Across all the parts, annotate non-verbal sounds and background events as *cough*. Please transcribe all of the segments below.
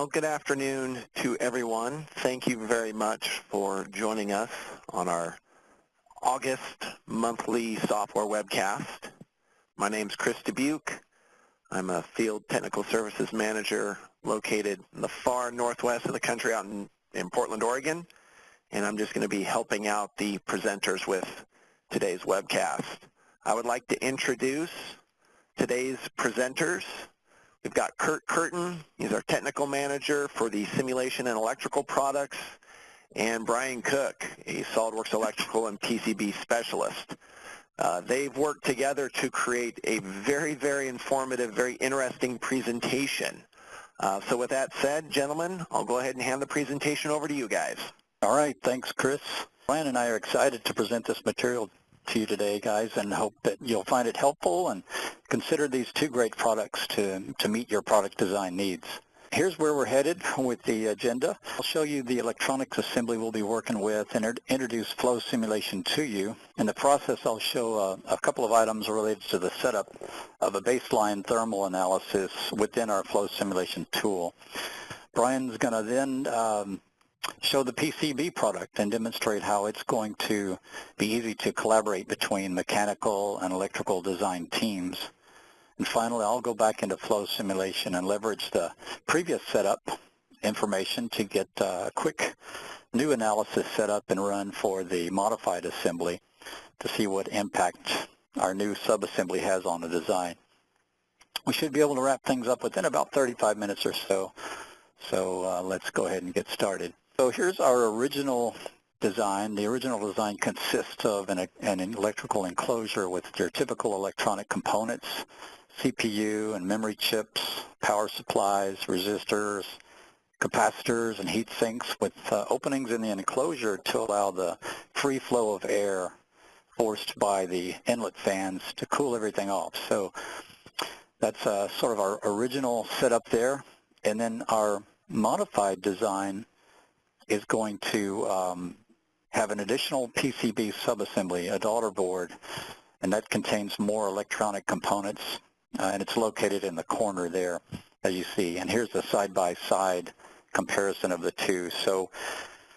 Well, good afternoon to everyone. Thank you very much for joining us on our August monthly software webcast. My name is Chris Dubuque. I'm a field technical services manager located in the far northwest of the country out in, in Portland, Oregon, and I'm just going to be helping out the presenters with today's webcast. I would like to introduce today's presenters. We've got Kurt Curtin. He's our technical manager for the simulation and electrical products and Brian Cook, a SOLIDWORKS electrical and PCB specialist. Uh, they've worked together to create a very, very informative, very interesting presentation. Uh, so with that said, gentlemen, I'll go ahead and hand the presentation over to you guys. All right, thanks, Chris. Brian and I are excited to present this material to you today, guys, and hope that you'll find it helpful and consider these two great products to, to meet your product design needs. Here's where we're headed with the agenda. I'll show you the electronics assembly we'll be working with and introduce flow simulation to you. In the process, I'll show a, uh, a couple of items related to the setup of a baseline thermal analysis within our flow simulation tool. Brian's going to then um, show the PCB product and demonstrate how it's going to be easy to collaborate between mechanical and electrical design teams. And finally, I'll go back into flow simulation and leverage the previous setup information to get a quick new analysis set up and run for the modified assembly to see what impact our new subassembly has on the design. We should be able to wrap things up within about 35 minutes or so. So uh, let's go ahead and get started. So here's our original design. The original design consists of an, an electrical enclosure with your typical electronic components CPU and memory chips, power supplies, resistors, capacitors, and heat sinks with uh, openings in the enclosure to allow the free flow of air forced by the inlet fans to cool everything off. So that's uh, sort of our original setup there. And then our modified design is going to um, have an additional PCB subassembly, a daughter board, and that contains more electronic components uh, and it's located in the corner there, as you see. And here's the side-by-side -side comparison of the two. So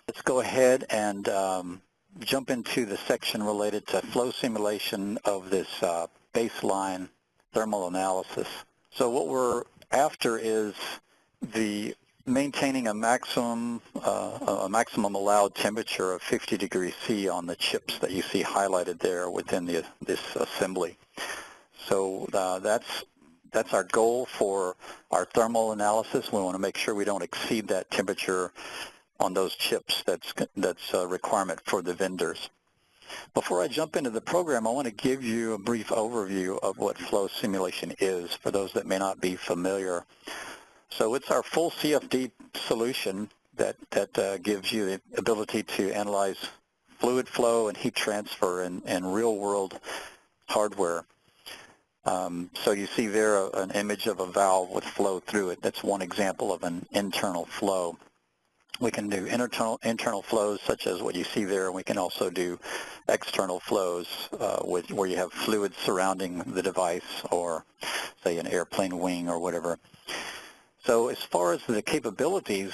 let's go ahead and um, jump into the section related to flow simulation of this uh, baseline thermal analysis. So what we're after is the maintaining a maximum uh, a maximum allowed temperature of 50 degrees C on the chips that you see highlighted there within the, this assembly. So uh, that's that's our goal for our thermal analysis. We want to make sure we don't exceed that temperature on those chips. That's that's a requirement for the vendors. Before I jump into the program, I want to give you a brief overview of what flow simulation is for those that may not be familiar. So it's our full CFD solution that, that uh, gives you the ability to analyze fluid flow and heat transfer in, in real-world hardware. Um, so you see there a, an image of a valve with flow through it. That's one example of an internal flow. We can do internal, internal flows such as what you see there, and we can also do external flows uh, with, where you have fluid surrounding the device or, say, an airplane wing or whatever. So as far as the capabilities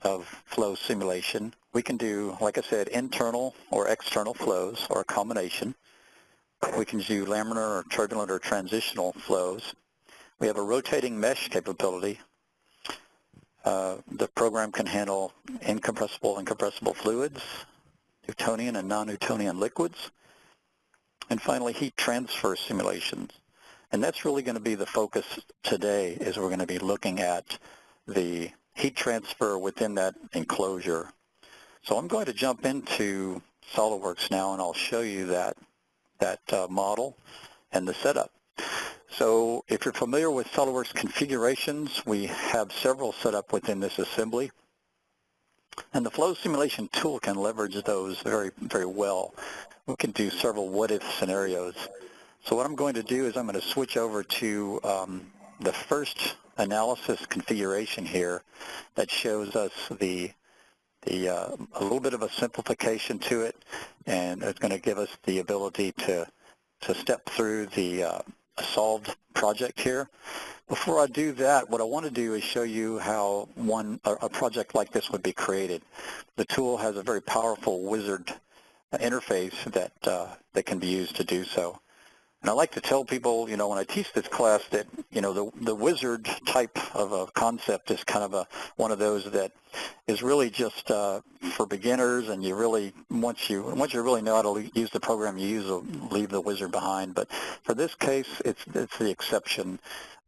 of flow simulation, we can do, like I said, internal or external flows or a combination. We can do laminar or turbulent or transitional flows. We have a rotating mesh capability. Uh, the program can handle incompressible and compressible fluids, Newtonian and non-Newtonian liquids, and finally heat transfer simulations. And that's really going to be the focus today is we're going to be looking at the heat transfer within that enclosure. So I'm going to jump into SOLIDWORKS now and I'll show you that that uh, model and the setup. So if you're familiar with SOLIDWORKS configurations, we have several set up within this assembly. And the flow simulation tool can leverage those very, very well. We can do several what-if scenarios. So what I'm going to do is I'm going to switch over to um, the first analysis configuration here that shows us the the uh, a little bit of a simplification to it, and it's going to give us the ability to to step through the uh, solved project here. Before I do that, what I want to do is show you how one a, project like this would be created. The tool has a very powerful wizard interface that uh, that can be used to do so. And I like to tell people, you know, when I teach this class that, you know, the, the wizard type of a concept is kind of a one of those that is really just uh, for beginners, and you really once you once you really know how to use the program, you use leave the wizard behind. But for this case, it's it's the exception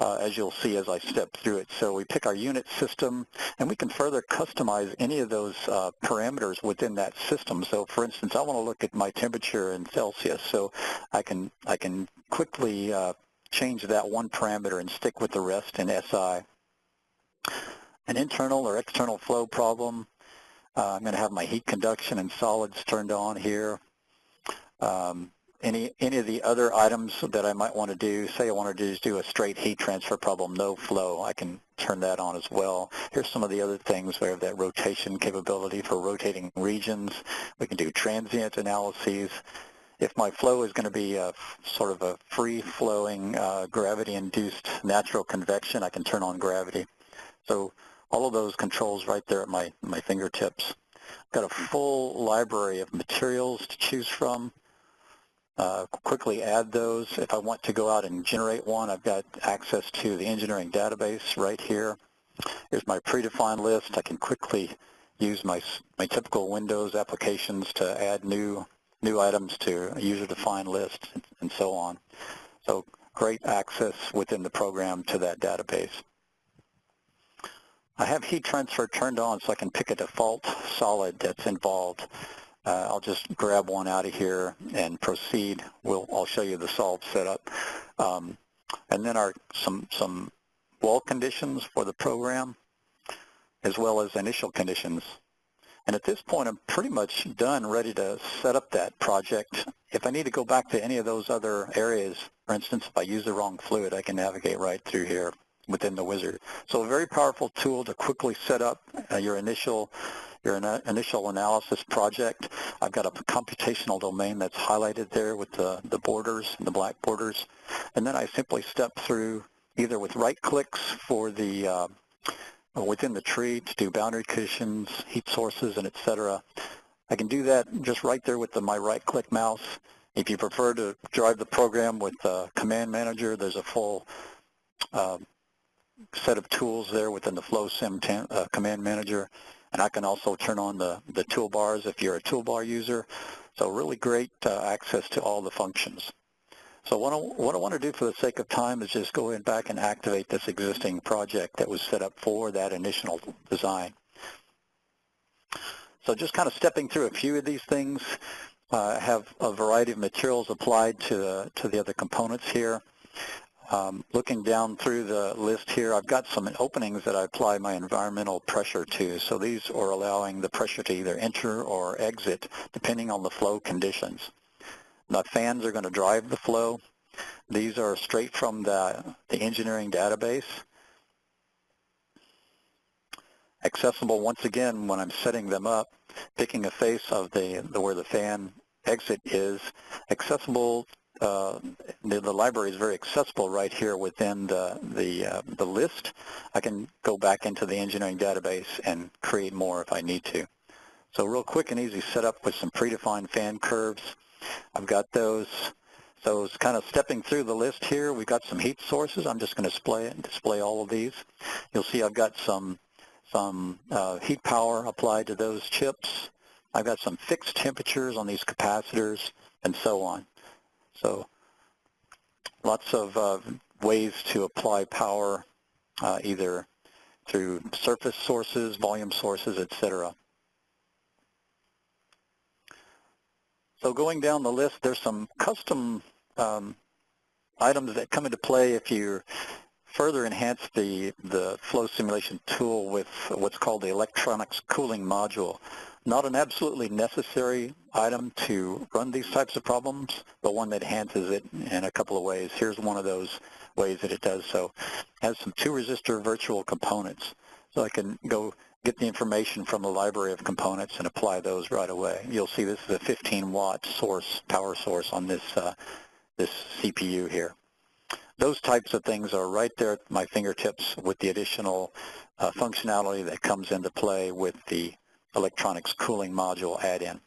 uh, as you'll see as I step through it. So we pick our unit system, and we can further customize any of those uh, parameters within that system. So for instance, I want to look at my temperature in Celsius, so I can, I can quickly uh, change that one parameter and stick with the rest in SI. An internal or external flow problem, uh, I'm going to have my heat conduction and solids turned on here. Um, any any of the other items that I might want to do, say I want to just do a straight heat transfer problem, no flow, I can turn that on as well. Here's some of the other things. We have that rotation capability for rotating regions. We can do transient analyses. If my flow is going to be a, sort of a free-flowing, uh, gravity-induced natural convection, I can turn on gravity. So all of those controls right there at my, my fingertips. I've got a full library of materials to choose from uh, quickly add those. If I want to go out and generate one, I've got access to the engineering database right here. Here's my predefined list. I can quickly use my, my typical Windows applications to add new, new items to a user-defined list and, and so on. So great access within the program to that database. I have heat transfer turned on so I can pick a default solid that's involved. Uh, I'll just grab one out of here and proceed. We'll, I'll show you the solve setup. Um, and then our some, some wall conditions for the program, as well as initial conditions. And at this point, I'm pretty much done, ready to set up that project. If I need to go back to any of those other areas, for instance, if I use the wrong fluid, I can navigate right through here within the wizard. So a very powerful tool to quickly set up uh, your initial your initial analysis project. I've got a computational domain that's highlighted there with the, the borders, and the black borders. And then I simply step through either with right clicks for the uh, within the tree to do boundary conditions, heat sources, and etc. I can do that just right there with the, my right-click mouse. If you prefer to drive the program with the Command Manager, there's a full uh, set of tools there within the FlowSim uh, Command Manager. And I can also turn on the, the toolbars if you're a toolbar user. So really great uh, access to all the functions. So what I, what I want to do for the sake of time is just go in back and activate this existing project that was set up for that initial design. So just kind of stepping through a few of these things, uh, have a variety of materials applied to to the other components here. Um, looking down through the list here, I've got some openings that I apply my environmental pressure to. So these are allowing the pressure to either enter or exit depending on the flow conditions. The fans are going to drive the flow. These are straight from the, the engineering database. Accessible once again when I'm setting them up, picking a face of the, the where the fan exit is, accessible uh, the, the, library is very accessible right here within the the, uh, the list. I can go back into the engineering database and create more if I need to. So real quick and easy setup with some predefined fan curves. I've got those. So it's kind of stepping through the list here. We've got some heat sources. I'm just going to display display all of these. You'll see I've got some some uh, heat power applied to those chips. I've got some fixed temperatures on these capacitors and so on. So lots of uh, ways to apply power uh, either through surface sources, volume sources, etc. So going down the list, there's some custom um, items that come into play if you further enhance the, the flow simulation tool with what's called the electronics cooling module not an absolutely necessary item to run these types of problems, but one that enhances it in a couple of ways. Here's one of those ways that it does so. It has some two resistor virtual components. So I can go get the information from the library of components and apply those right away. You'll see this is a 15 watt source, power source on this, uh, this CPU here. those types of things are right there at my fingertips with the additional uh, functionality that comes into play with the electronics cooling module add-in.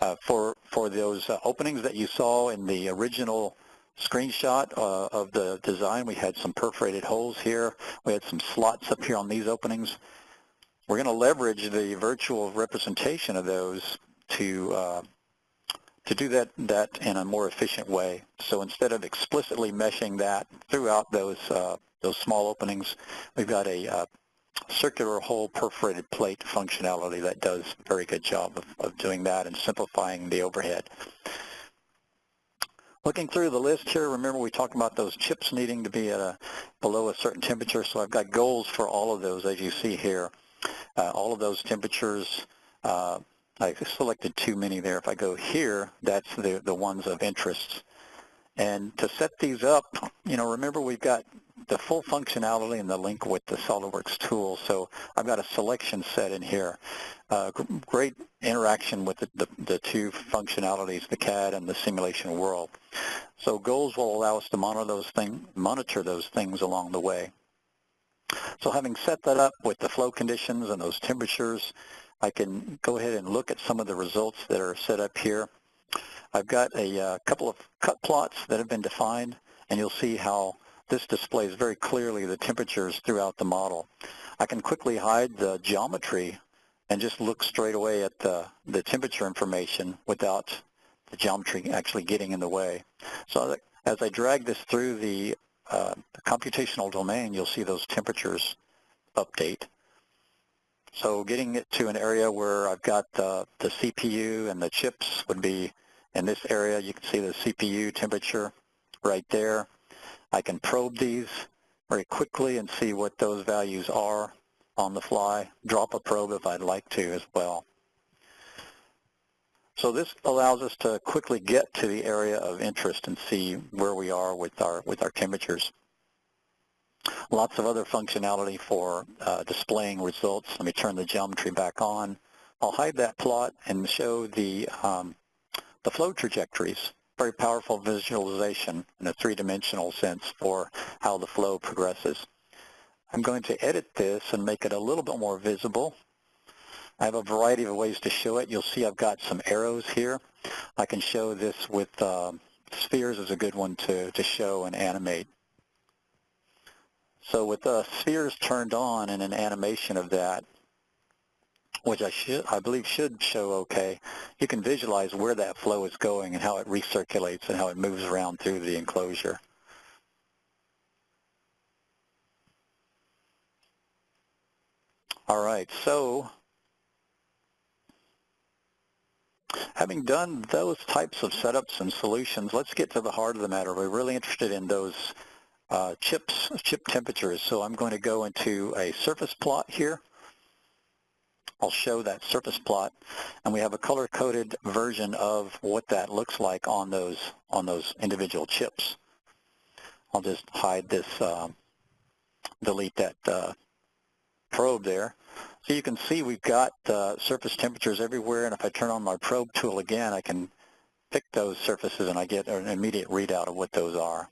Uh, for, for those uh, openings that you saw in the original screenshot uh, of the design, we had some perforated holes here. We had some slots up here on these openings. We're going to leverage the virtual representation of those to uh, to do that, that in a more efficient way. So instead of explicitly meshing that throughout those, uh, those small openings, we've got a uh, circular hole perforated plate functionality that does a very good job of, of doing that and simplifying the overhead. Looking through the list here, remember we talked about those chips needing to be at a below a certain temperature, so I've got goals for all of those as you see here. Uh, all of those temperatures uh, I selected too many there. If I go here, that's the, the ones of interest. And to set these up, you know, remember we've got the full functionality and the link with the SOLIDWORKS tool. So I've got a selection set in here. Uh, great interaction with the, the, the, two functionalities, the CAD and the simulation world. So goals will allow us to monitor those, thing, monitor those things along the way. So having set that up with the flow conditions and those temperatures, I can go ahead and look at some of the results that are set up here. I've got a uh, couple of cut plots that have been defined, and you'll see how this displays very clearly the temperatures throughout the model. I can quickly hide the geometry and just look straight away at the, the temperature information without the geometry actually getting in the way. So as I drag this through the, uh, computational domain, you'll see those temperatures update. So getting it to an area where I've got the, the CPU and the chips would be in this area. You can see the CPU temperature right there. I can probe these very quickly and see what those values are on the fly, drop a probe if I'd like to as well. So this allows us to quickly get to the area of interest and see where we are with our, with our temperatures. Lots of other functionality for uh, displaying results. Let me turn the geometry back on. I'll hide that plot and show the, um, the flow trajectories. Very powerful visualization in a three-dimensional sense for how the flow progresses. I'm going to edit this and make it a little bit more visible. I have a variety of ways to show it. You'll see I've got some arrows here. I can show this with uh, spheres is a good one to, to show and animate. So with the spheres turned on and an animation of that, which I should, I believe should show okay, you can visualize where that flow is going and how it recirculates and how it moves around through the enclosure. All right, so having done those types of setups and solutions, let's get to the heart of the matter. We're really interested in those uh, chips, chip temperatures. So I'm going to go into a surface plot here. I'll show that surface plot, and we have a color-coded version of what that looks like on those on those individual chips. I'll just hide this, uh, delete that uh, probe there. So you can see we've got uh, surface temperatures everywhere, and if I turn on my probe tool again, I can pick those surfaces and I get an immediate readout of what those are.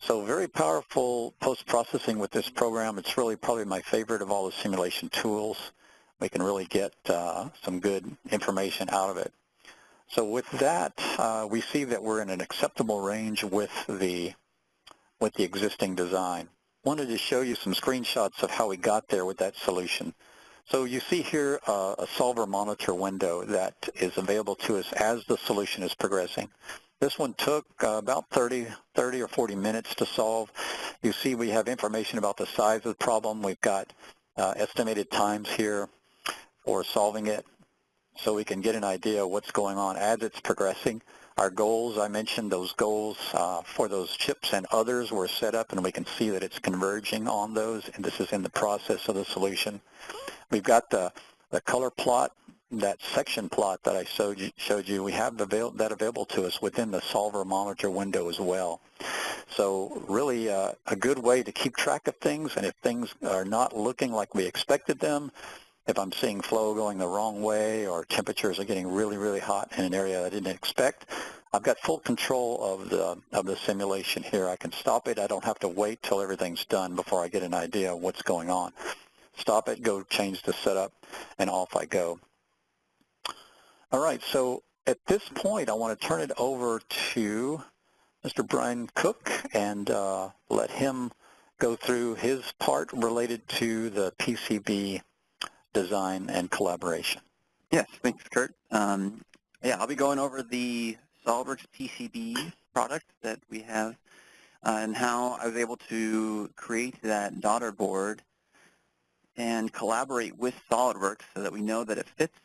So very powerful post-processing with this program. It's really probably my favorite of all the simulation tools. We can really get uh, some good information out of it. So with that, uh, we see that we're in an acceptable range with the, with the existing design. Wanted to show you some screenshots of how we got there with that solution. So you see here uh, a solver monitor window that is available to us as the solution is progressing. This one took uh, about 30, 30 or 40 minutes to solve. You see we have information about the size of the problem. We've got uh, estimated times here for solving it so we can get an idea of what's going on as it's progressing. Our goals, I mentioned those goals uh, for those chips and others were set up and we can see that it's converging on those and this is in the process of the solution. We've got the, the color plot that section plot that I showed you, showed you we have avail that available to us within the solver monitor window as well. So really uh, a good way to keep track of things, and if things are not looking like we expected them, if I'm seeing flow going the wrong way or temperatures are getting really, really hot in an area I didn't expect, I've got full control of the, of the simulation here. I can stop it. I don't have to wait till everything's done before I get an idea of what's going on. Stop it, go change the setup, and off I go. All right, so at this point, I want to turn it over to Mr. Brian Cook and uh, let him go through his part related to the PCB design and collaboration. Yes, thanks, Kurt. Um, yeah, I'll be going over the SOLIDWORKS PCB product that we have uh, and how I was able to create that daughter board and collaborate with SOLIDWORKS so that we know that it fits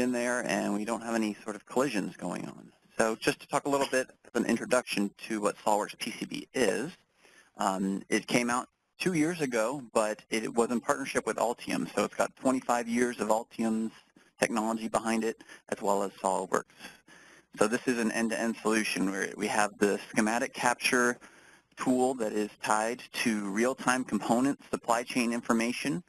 in there and we don't have any sort of collisions going on. So just to talk a little bit of an introduction to what SOLIDWORKS PCB is, um, it came out two years ago, but it was in partnership with Altium. So it's got 25 years of Altium's technology behind it, as well as SOLIDWORKS. So this is an end-to-end -end solution where we have the schematic capture tool that is tied to real-time component supply chain information.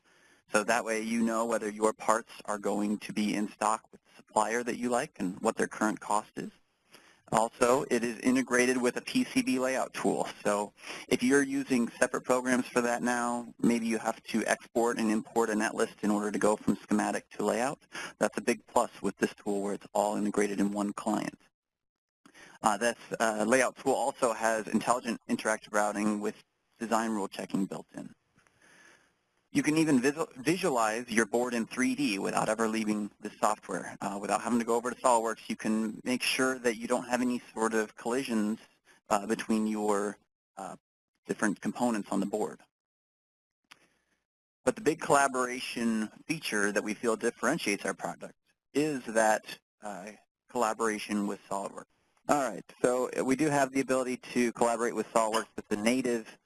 So that way you know whether your parts are going to be in stock with the supplier that you like and what their current cost is. Also, it is integrated with a PCB layout tool. So if you're using separate programs for that now, maybe you have to export and import a netlist in order to go from schematic to layout. That's a big plus with this tool where it's all integrated in one client. Uh, this uh, layout tool also has intelligent interactive routing with design rule checking built in. You can even visual, visualize your board in 3D without ever leaving the software. Uh, without having to go over to SOLIDWORKS, you can make sure that you don't have any sort of collisions uh, between your uh, different components on the board. But the big collaboration feature that we feel differentiates our product is that uh, collaboration with SOLIDWORKS. All right, so we do have the ability to collaborate with SOLIDWORKS. with the native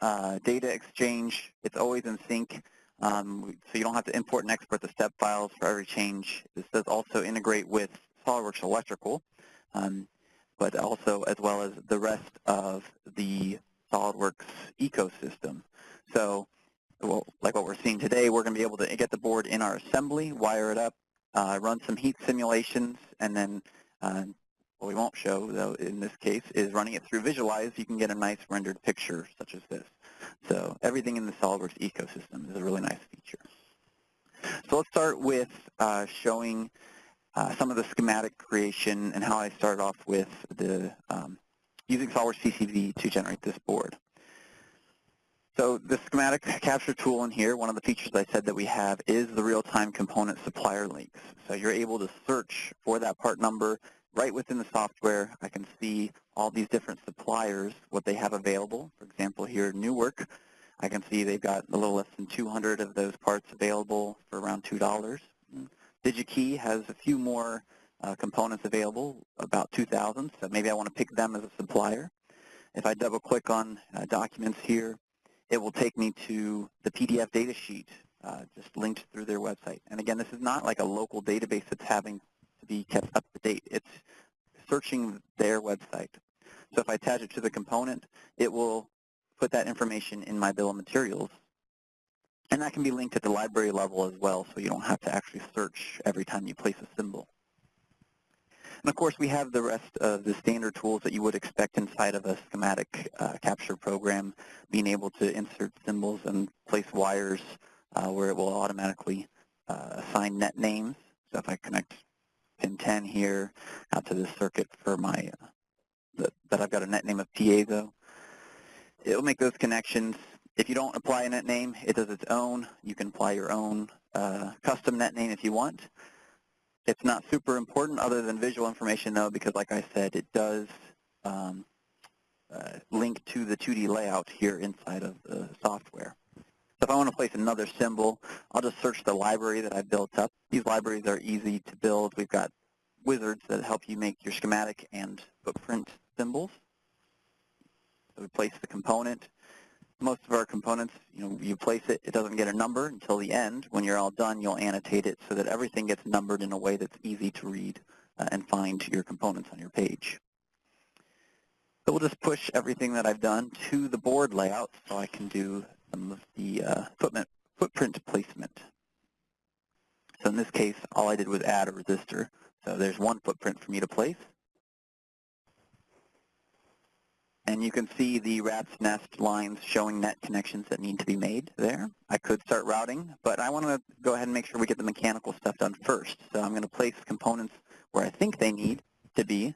data exchange. It's always in sync, um, so you don't have to import and export the step files for every change. This does also integrate with SOLIDWORKS Electrical, um, but also as well as the rest of the SOLIDWORKS ecosystem. So well, like what we're seeing today, we're going to be able to get the board in our assembly, wire it up, uh, run some heat simulations, and then uh, what we won't show, though, in this case, is running it through Visualize. You can get a nice rendered picture such as this. So everything in the SOLIDWORKS ecosystem is a really nice feature. So let's start with uh, showing uh, some of the schematic creation and how I started off with the um, using SOLIDWORKS PCB to generate this board. So the schematic capture tool in here, one of the features I said that we have is the real-time component supplier links. So you're able to search for that part number right within the software, I can see all these different suppliers, what they have available. For example, here, Newark, I can see they've got a little less than 200 of those parts available for around $2. DigiKey has a few more uh, components available, about 2,000, so maybe I want to pick them as a supplier. If I double-click on uh, documents here, it will take me to the PDF data sheet uh, just linked through their website. And again, this is not like a local database that's having be kept up to date. It's searching their website. So if I attach it to the component, it will put that information in my bill of materials. And that can be linked at the library level as well, so you don't have to actually search every time you place a symbol. And of course, we have the rest of the standard tools that you would expect inside of a schematic uh, capture program, being able to insert symbols and place wires uh, where it will automatically uh, assign net names. So if I connect pin 10 here out to this circuit for my, uh, that I've got a net name of piezo. It'll make those connections. If you don't apply a net name, it does its own. You can apply your own uh, custom net name if you want. It's not super important other than visual information though because like I said, it does um, uh, link to the 2D layout here inside of the software. If I want to place another symbol, I'll just search the library that I built up. These libraries are easy to build. We've got wizards that help you make your schematic and footprint symbols. So we place the component. Most of our components, you know, you place it, it doesn't get a number until the end. When you're all done, you'll annotate it so that everything gets numbered in a way that's easy to read uh, and find your components on your page. So we'll just push everything that I've done to the board layout so I can do some of the uh, footprint, footprint placement. So in this case, all I did was add a resistor. So there's one footprint for me to place. And you can see the rat's nest lines showing net connections that need to be made there. I could start routing, but I want to go ahead and make sure we get the mechanical stuff done first. So I'm going to place components where I think they need to be,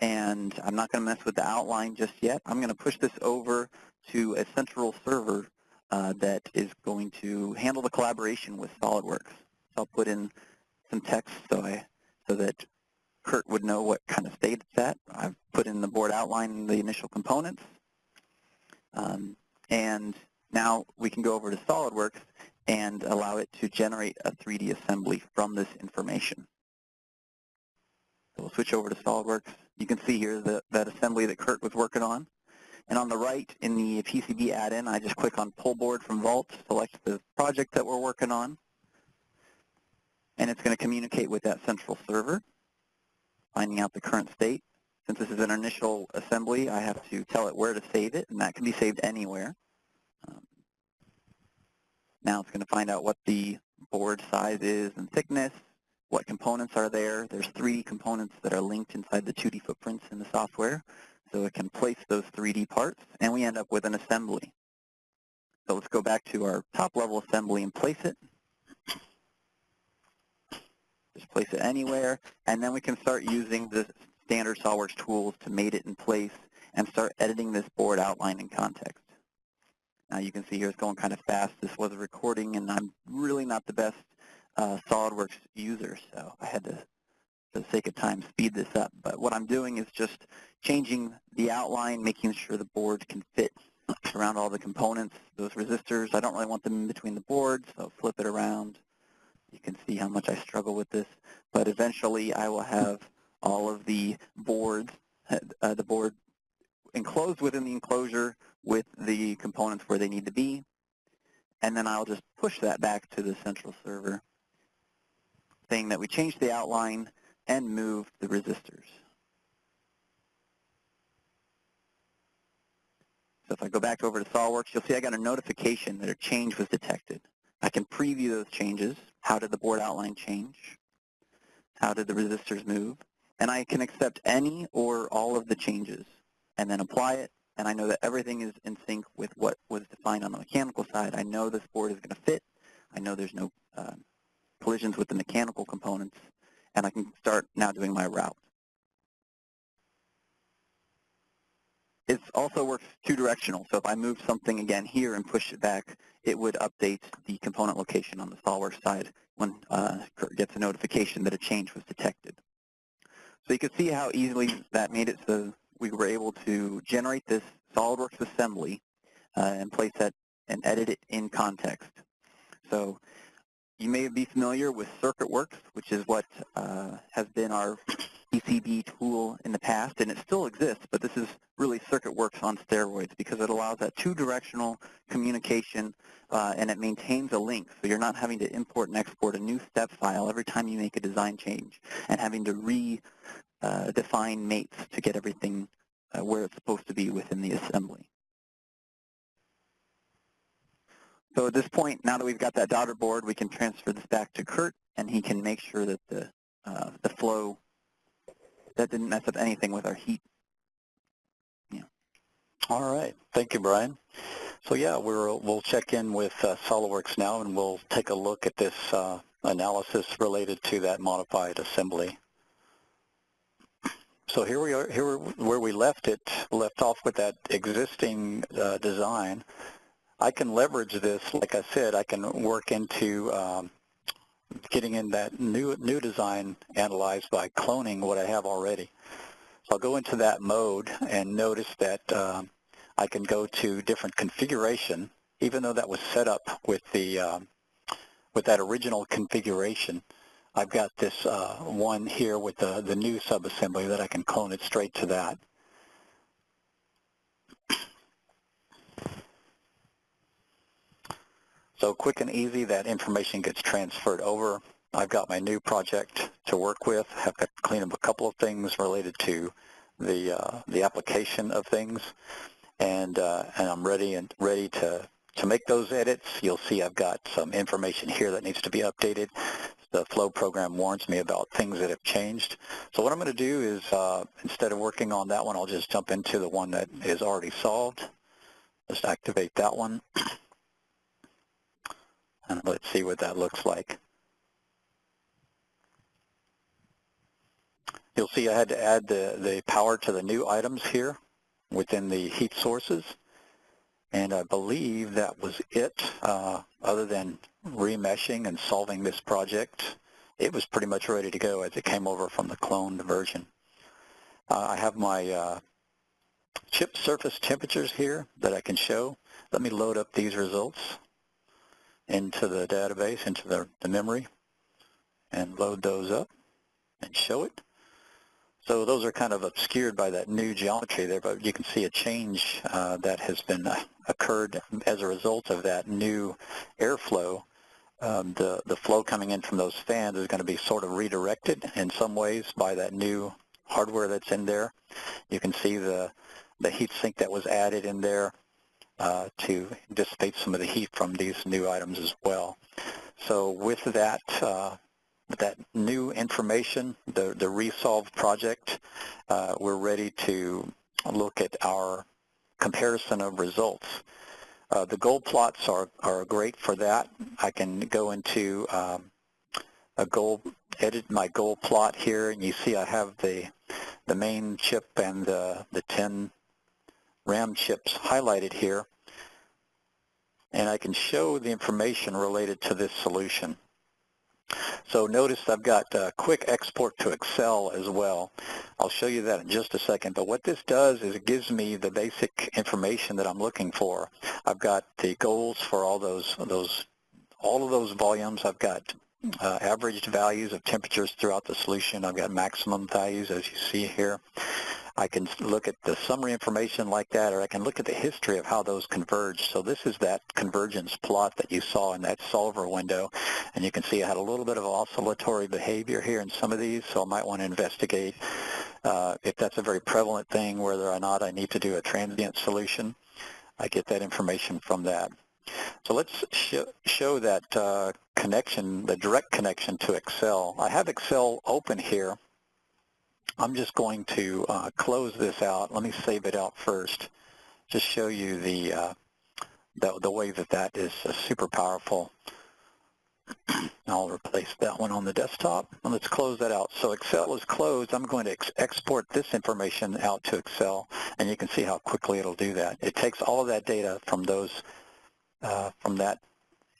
and I'm not going to mess with the outline just yet. I'm going to push this over to a central server that is going to handle the collaboration with SolidWorks. So I'll put in some text so, I, so that Kurt would know what kind of state it's at. I've put in the board outline the initial components. Um, and now we can go over to SolidWorks and allow it to generate a 3D assembly from this information. So we'll switch over to SolidWorks. You can see here the, that assembly that Kurt was working on. And on the right in the PCB add-in, I just click on Pull Board from Vault, select the project that we're working on, and it's going to communicate with that central server finding out the current state. Since this is an initial assembly, I have to tell it where to save it, and that can be saved anywhere. Um, now it's going to find out what the board size is and thickness, what components are there. There's 3D components that are linked inside the 2D footprints in the software, so it can place those 3D parts, and we end up with an assembly. So let's go back to our top-level assembly and place it. Just place it anywhere, and then we can start using the standard SOLIDWORKS tools to mate it in place and start editing this board outline in context. Now you can see here it's going kind of fast. This was a recording, and I'm really not the best uh, SOLIDWORKS user, so I had to, for the sake of time, speed this up. But what I'm doing is just changing the outline, making sure the board can fit around all the components. Those resistors, I don't really want them in between the boards, so flip it around. You can see how much I struggle with this, but eventually I will have all of the boards, uh, the board enclosed within the enclosure with the components where they need to be, and then I'll just push that back to the central server, saying that we changed the outline and move the resistors. So if I go back over to SOLIDWORKS, you'll see I got a notification that a change was detected. I can preview those changes. How did the board outline change? How did the resistors move? And I can accept any or all of the changes and then apply it. And I know that everything is in sync with what was defined on the mechanical side. I know this board is going to fit. I know there's no uh, collisions with the mechanical components. And I can start now doing my route. It also works two-directional, so if I move something again here and push it back, it would update the component location on the SOLIDWORKS side when uh, gets a notification that a change was detected. So you can see how easily that made it so we were able to generate this SOLIDWORKS assembly uh, and place that and edit it in context. So you may be familiar with CircuitWorks, which is what uh, has been our PCB tool in the past, and it still exists, but this is really CircuitWorks on steroids because it allows that two-directional communication uh, and it maintains a link, so you're not having to import and export a new step file every time you make a design change and having to redefine uh, mates to get everything uh, where it's supposed to be within the assembly. So at this point, now that we've got that daughter board, we can transfer this back to Kurt, and he can make sure that the, uh, the flow that didn't mess up anything with our heat. Yeah. All right. Thank you, Brian. So yeah, we're, we'll check in with uh, SOLIDWORKS now, and we'll take a look at this uh, analysis related to that modified assembly. So here we are, here where we left it, left off with that existing uh, design. I can leverage this, like I said, I can work into um, getting in that new new design analyzed by cloning what I have already. So I'll go into that mode and notice that um, I can go to different configuration, even though that was set up with the um, with that original configuration. I've got this uh, one here with the, the new subassembly that I can clone it straight to that. So quick and easy, that information gets transferred over. I've got my new project to work with. Have to clean up a couple of things related to the uh, the application of things, and uh, and I'm ready and ready to to make those edits. You'll see I've got some information here that needs to be updated. the flow program warns me about things that have changed. So what I'm going to do is, uh, instead of working on that one, I'll just jump into the one that is already solved. Just activate that one. *clears throat* And let's see what that looks like. You'll see I had to add the, the power to the new items here within the heat sources. And I believe that was it, uh, other than remeshing and solving this project. It was pretty much ready to go as it came over from the cloned version. Uh, I have my uh, chip surface temperatures here that I can show. Let me load up these results into the database, into the, the memory, and load those up and show it. So those are kind of obscured by that new geometry there, but you can see a change uh, that has been uh, occurred as a result of that new airflow. Um, the, the flow coming in from those fans is going to be sort of redirected in some ways by that new hardware that's in there. You can see the, the heat sink that was added in there uh, to dissipate some of the heat from these new items as well. So with that, uh, that new information, the, the Resolve project, uh, we're ready to look at our comparison of results. Uh, the goal plots are, are great for that. I can go into um, a goal, edit my goal plot here, and you see I have the, the main chip and the, the 10 RAM chips highlighted here. And I can show the information related to this solution. So notice I've got a quick export to Excel as well. I'll show you that in just a second. But what this does is it gives me the basic information that I'm looking for. I've got the goals for all those, those all of those volumes. I've got uh, averaged values of temperatures throughout the solution. I've got maximum values as you see here. I can look at the summary information like that, or I can look at the history of how those converge. So this is that convergence plot that you saw in that solver window, and you can see I had a little bit of oscillatory behavior here in some of these, so I might want to investigate uh, if that's a very prevalent thing, whether or not I need to do a transient solution. I get that information from that. So let's sh show that uh, connection, the direct connection to Excel. I have Excel open here, I'm just going to uh, close this out. Let me save it out first. Just show you the uh, the, the way that that is uh, super powerful. *clears throat* I'll replace that one on the desktop. Let's close that out. So Excel is closed. I'm going to ex export this information out to Excel, and you can see how quickly it'll do that. It takes all of that data from those uh, from that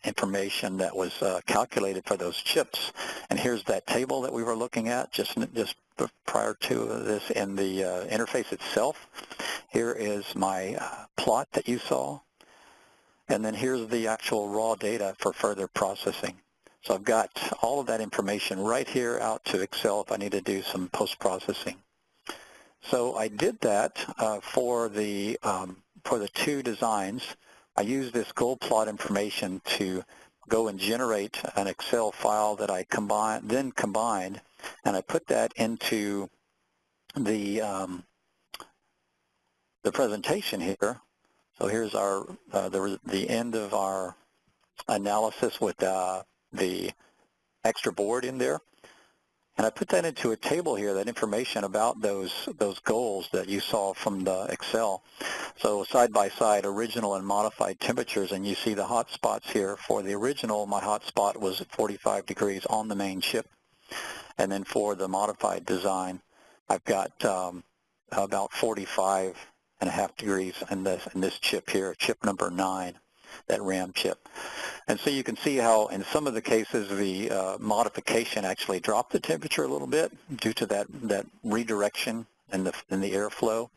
information that was uh, calculated for those chips. And here's that table that we were looking at just just prior to this in the uh, interface itself. Here is my uh, plot that you saw. And then here's the actual raw data for further processing. So I've got all of that information right here out to Excel if I need to do some post-processing. So I did that uh, for the um, for the two designs. I used this goal plot information to go and generate an Excel file that I combine, then combined and I put that into the um, the presentation here. So here's our uh, the the end of our analysis with uh, the extra board in there. And I put that into a table here, that information about those those goals that you saw from the Excel. So side by side, original and modified temperatures, and you see the hot spots here. For the original, my hot spot was at 45 degrees on the main chip. And then for the modified design, I've got um, about 45 and a half degrees in this, in this chip here, chip number 9, that RAM chip. And so you can see how in some of the cases the uh, modification actually dropped the temperature a little bit due to that, that redirection in the, in the airflow.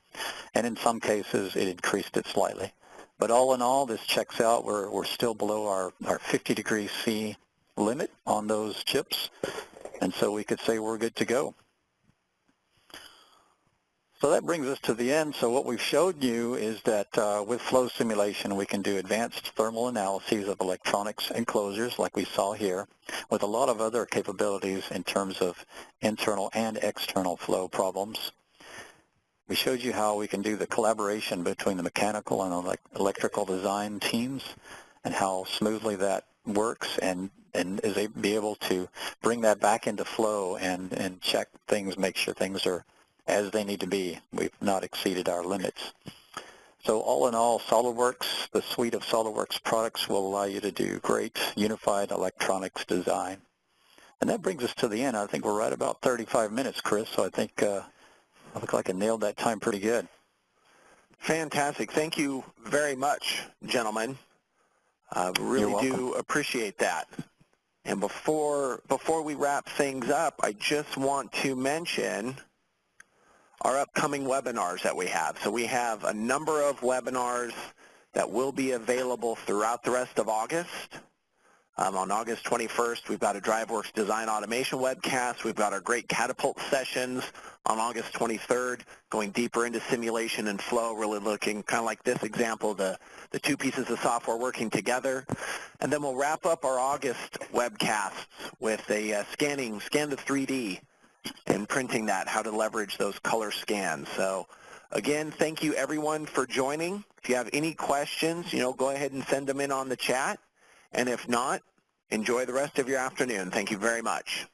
And in some cases it increased it slightly. But all in all, this checks out. We're, we're still below our, our 50 degrees C limit on those chips. And so we could say we're good to go. So that brings us to the end. So what we've showed you is that uh, with flow simulation, we can do advanced thermal analyses of electronics enclosures like we saw here with a lot of other capabilities in terms of internal and external flow problems. We showed you how we can do the collaboration between the mechanical and electrical design teams and how smoothly that works and and is be able to bring that back into flow and, and check things, make sure things are as they need to be. We've not exceeded our limits. So all in all, SOLIDWORKS, the suite of SOLIDWORKS products will allow you to do great unified electronics design. And that brings us to the end. I think we're right about 35 minutes, Chris, so I think uh, I look like I nailed that time pretty good. Fantastic. Thank you very much, gentlemen. I really do appreciate that. And before before we wrap things up, I just want to mention our upcoming webinars that we have. So we have a number of webinars that will be available throughout the rest of August. Um, on August 21st, we've got a DriveWorks Design Automation webcast. We've got our great Catapult sessions on August 23rd, going deeper into simulation and flow, really looking kind of like this example, the, the two pieces of software working together. And then we'll wrap up our August webcasts with a uh, scanning, scan the 3D and printing that, how to leverage those color scans. So again, thank you everyone for joining. If you have any questions, you know, go ahead and send them in on the chat. And if not, enjoy the rest of your afternoon. Thank you very much.